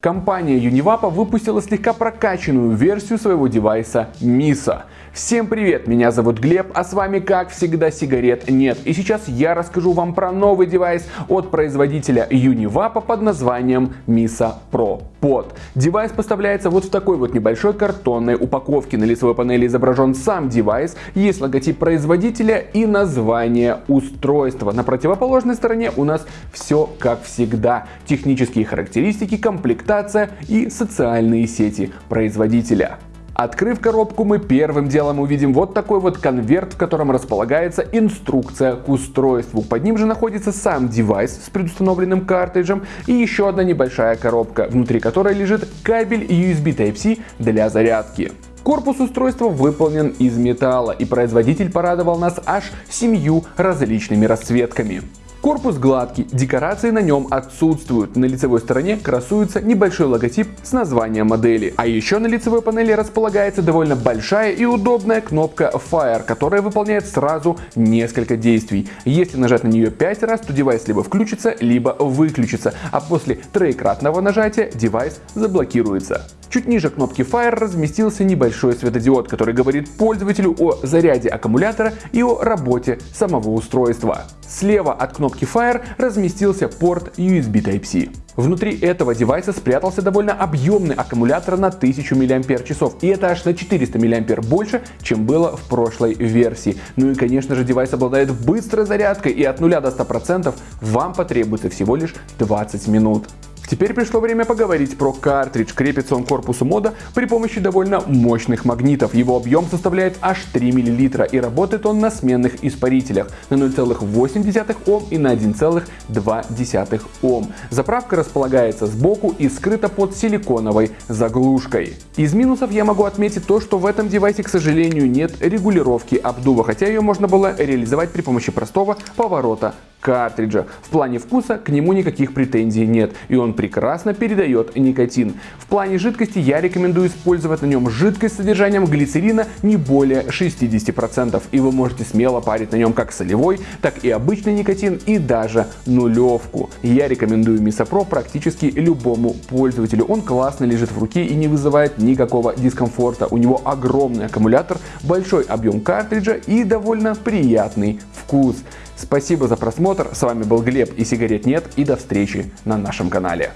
Компания Univapo выпустила слегка прокачанную версию своего девайса MISO. Всем привет, меня зовут Глеб, а с вами как всегда сигарет нет. И сейчас я расскажу вам про новый девайс от производителя Univapo под названием MISO Pro Pod. Девайс поставляется вот в такой вот небольшой картонной упаковке. На лицевой панели изображен сам девайс, есть логотип производителя и название устройства. На противоположной стороне у нас все как всегда. Технические характеристики, комплектация и социальные сети производителя. Открыв коробку, мы первым делом увидим вот такой вот конверт, в котором располагается инструкция к устройству. Под ним же находится сам девайс с предустановленным картриджем и еще одна небольшая коробка, внутри которой лежит кабель USB Type-C для зарядки. Корпус устройства выполнен из металла и производитель порадовал нас аж семью различными расцветками. Корпус гладкий, декорации на нем отсутствуют. На лицевой стороне красуется небольшой логотип с названием модели. А еще на лицевой панели располагается довольно большая и удобная кнопка Fire, которая выполняет сразу несколько действий. Если нажать на нее 5 раз, то девайс либо включится, либо выключится, а после троекратного нажатия девайс заблокируется. Чуть ниже кнопки Fire разместился небольшой светодиод, который говорит пользователю о заряде аккумулятора и о работе самого устройства. Слева от кнопки Fire разместился порт USB Type-C. Внутри этого девайса спрятался довольно объемный аккумулятор на 1000 мАч, и это аж на 400 мА больше, чем было в прошлой версии. Ну и конечно же девайс обладает быстрой зарядкой, и от 0 до 100% вам потребуется всего лишь 20 минут. Теперь пришло время поговорить про картридж. Крепится он к корпусу мода при помощи довольно мощных магнитов. Его объем составляет аж 3 мл и работает он на сменных испарителях на 0,8 Ом и на 1,2 Ом. Заправка располагается сбоку и скрыта под силиконовой заглушкой. Из минусов я могу отметить то, что в этом девайсе, к сожалению, нет регулировки обдува, хотя ее можно было реализовать при помощи простого поворота картриджа. В плане вкуса к нему никаких претензий нет, и он прекрасно передает никотин. В плане жидкости я рекомендую использовать на нем жидкость с содержанием глицерина не более 60%, и вы можете смело парить на нем как солевой, так и обычный никотин и даже нулевку. Я рекомендую Мисопро практически любому пользователю. Он классно лежит в руке и не вызывает никакого дискомфорта. У него огромный аккумулятор, большой объем картриджа и довольно приятный вкус. Спасибо за просмотр, с вами был Глеб и сигарет нет и до встречи на нашем канале.